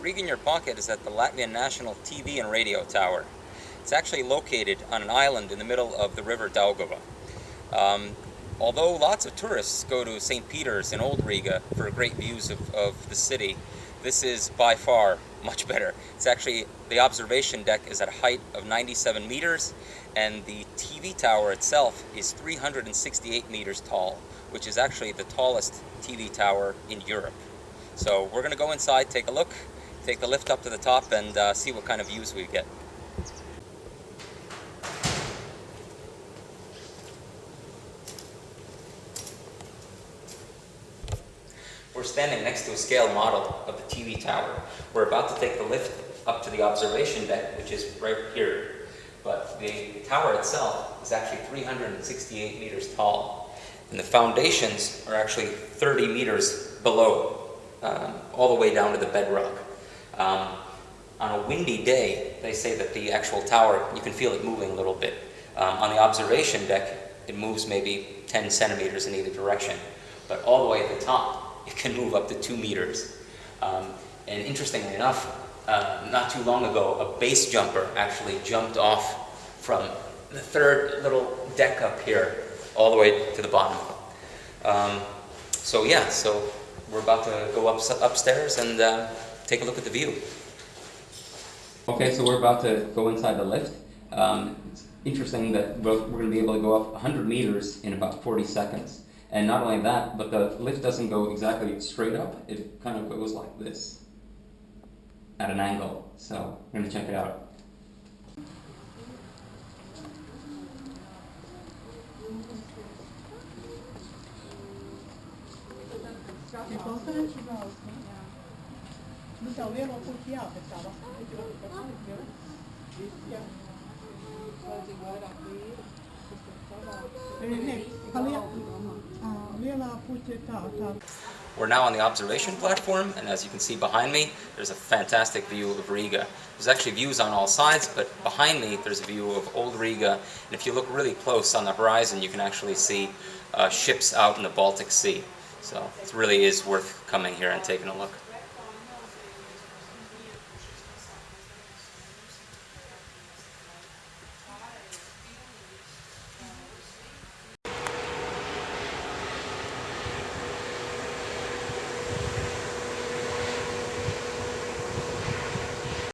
Riga in Your Pocket is at the Latvian National TV and Radio Tower. It's actually located on an island in the middle of the river Daugava. Um, although lots of tourists go to St. Peter's in Old Riga for great views of, of the city, this is by far much better. It's actually, the observation deck is at a height of 97 meters, and the TV tower itself is 368 meters tall, which is actually the tallest TV tower in Europe. So we're going to go inside, take a look, take the lift up to the top, and uh, see what kind of views we get. We're standing next to a scale model of the TV tower. We're about to take the lift up to the observation deck, which is right here. But the tower itself is actually 368 meters tall. And the foundations are actually 30 meters below, um, all the way down to the bedrock. Um, on a windy day, they say that the actual tower, you can feel it moving a little bit. Um, on the observation deck, it moves maybe 10 centimeters in either direction. But all the way at the top, it can move up to two meters. Um, and interestingly enough, uh, not too long ago, a base jumper actually jumped off from the third little deck up here all the way to the bottom. Um, so yeah, so we're about to go up, upstairs and uh, take a look at the view. Okay, so we're about to go inside the lift. Um, it's interesting that we're, we're going to be able to go up 100 meters in about 40 seconds. And not only that, but the lift doesn't go exactly straight up. It kind of goes like this at an angle. So I'm going to check it out. Ti posso We're now on the observation platform, and as you can see behind me, there's a fantastic view of Riga. There's actually views on all sides, but behind me there's a view of Old Riga, and if you look really close on the horizon, you can actually see uh, ships out in the Baltic Sea. So it really is worth coming here and taking a look.